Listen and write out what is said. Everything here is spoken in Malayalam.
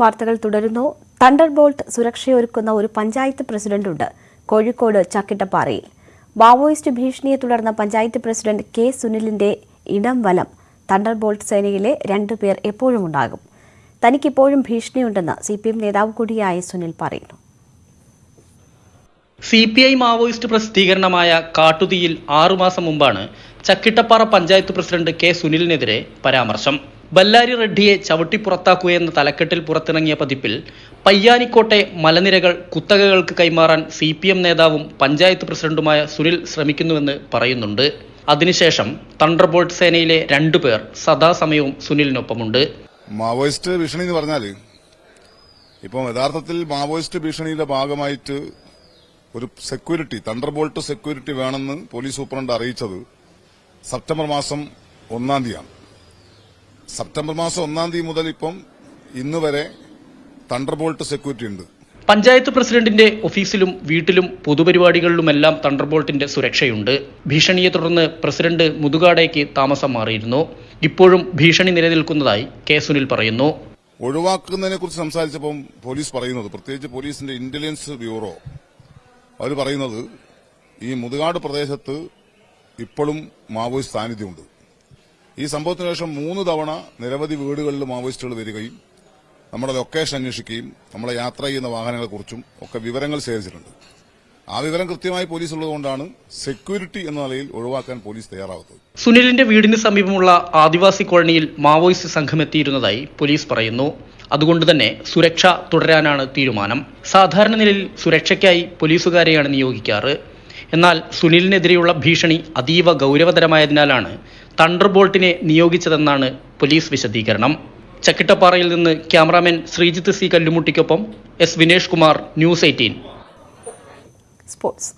വാർത്തകൾ തുടരുന്നു. തണ്ടർ ബോൾട്ട് സുരക്ഷയൊരുക്കുന്ന ഒരു പഞ്ചായത്ത് പ്രസിഡന്റുണ്ട്. കോഴിക്കോട് ചക്കിട്ടപ്പാറയിൽ. മാവോയിസ്റ്റ് ഭീഷണിയെ തുടർന്ന് പഞ്ചായത്ത് പ്രസിഡന്റ് കെ സുനിലിന്റെ ഇടം വലം തണ്ടർ ബോൾട്ട് സേനയിലെ രണ്ടുപേർ എപ്പോഴും ഉണ്ടാകും. തനിക്കിപ്പോഴും ഭീഷണിയുണ്ടെന്ന് സി പി എം നേതാവ് കൂടിയായ സുനിൽ പറയുന്നു. സി പി ഐ മാവോയിസ്റ്റ് പ്രസിദ്ധീകരണമായ കാട്ടുതീയിൽ ആറുമാസം മുമ്പാണ് ചക്കിട്ടപ്പാറ പഞ്ചായത്ത് പ്രസിഡന്റ് കെ സുനിലിനെതിരെ പരാമർശം. ബല്ലാരി റെഡ്ഡിയെ ചവിട്ടി പുറത്താക്കുകയെന്ന തലക്കെട്ടിൽ പുറത്തിറങ്ങിയ പതിപ്പിൽ പയ്യാനിക്കോട്ടെ മലനിരകൾ കുത്തകകൾക്ക് കൈമാറാൻ സി പി എം നേതാവും പഞ്ചായത്ത് പ്രസിഡന്റുമായ സുനിൽ ശ്രമിക്കുന്നുവെന്ന് പറയുന്നുണ്ട്. അതിനുശേഷം തണ്ടർബോൾട്ട് സേനയിലെ രണ്ടു പേർ സദാസമയവും സുനിലിനൊപ്പമുണ്ട്. മാവോയിസ്റ്റ് ഭീഷണി എന്ന് പറഞ്ഞാൽ ഇപ്പം യഥാർത്ഥത്തിൽ മാവോയിസ്റ്റ് ഭീഷണിയുടെ ഭാഗമായിട്ട് ഒരു സെക്യൂരിറ്റി തണ്ടർബോൾട്ട് സെക്യൂരിറ്റി വേണമെന്ന് പോലീസ് സൂപ്രണ്ട് അറിയിച്ചത് സെപ്റ്റംബർ മാസം ഒന്നാം തീയതിയാണ്. സെപ്റ്റംബർ മാസം ഒന്നാം തീയതി മുതൽ ഇപ്പം ഇന്ന് വരെ തണ്ടർബോൾട്ട് സെക്യൂരിറ്റി ഉണ്ട്. പഞ്ചായത്ത് പ്രസിഡന്റിന്റെ ഓഫീസിലും വീട്ടിലും പൊതുപരിപാടികളിലുമെല്ലാം തണ്ടർബോൾട്ടിന്റെ സുരക്ഷയുണ്ട്. ഭീഷണിയെ തുടർന്ന് പ്രസിഡന്റ് മുതുകാടേക്ക് താമസം മാറിയിരുന്നു. ഇപ്പോഴും ഭീഷണി നിലനിൽക്കുന്നതായി കെ സുനിൽ പറയുന്നു. ഒഴിവാക്കുന്നതിനെ കുറിച്ച് സംസാരിച്ചപ്പം പോലീസ് പറയുന്നത് പ്രത്യേകിച്ച് പോലീസിന്റെ ഇന്റലിജൻസ് ബ്യൂറോ അവർ പറയുന്നത് ഈ മുതുകാട് പ്രദേശത്ത് ഇപ്പോഴും മാവോയിസ്റ്റ് സാന്നിധ്യമുണ്ട്. ഈ സംഭവത്തിന് ശേഷം മൂന്ന് തവണ നിരവധി വീടുകളിൽ മാവോയിസ്റ്റുകൾ വരികയും നമ്മുടെ ലൊക്കേഷൻ അന്വേഷിക്കുകയും നമ്മളെ യാത്ര ചെയ്യുന്ന വാഹനങ്ങളെക്കുറിച്ചും ഒക്കെ വിവരങ്ങൾ ശേഖരിച്ചിട്ടുണ്ട്. ആ വിവരം കൃത്യമായി പോലീസ് ഉള്ളതുകൊണ്ടാണ് സെക്യൂരിറ്റി എന്ന നിലയിൽ ഒഴിവാക്കാൻ പോലീസ് തയ്യാറാവുന്നത് സുനിലിന്റെ വീടിന് സമീപമുള്ള ആദിവാസി കോളനിയിൽ മാവോയിസ്റ്റ് സംഘം എത്തിയിരുന്നതായി പോലീസ് പറയുന്നു. അതുകൊണ്ട് തന്നെ സുരക്ഷ തുടരാനാണ് തീരുമാനം. സാധാരണ നിലയിൽ സുരക്ഷയ്ക്കായി പോലീസുകാരെയാണ് നിയോഗിക്കാറ്. എന്നാൽ സുനിലിനെതിരെയുള്ള ഭീഷണി അതീവ ഗൗരവതരമായതിനാലാണ് തണ്ടർബോൾട്ടിനെ നിയോഗിച്ചതെന്നാണ് പോലീസ് വിശദീകരണം. ചക്കിട്ടപ്പാറയിൽ നിന്ന് cameraman Sreejith C കല്ലുമുട്ടിക്കൊപ്പം S Vinesh Kumar news eighteen. Sports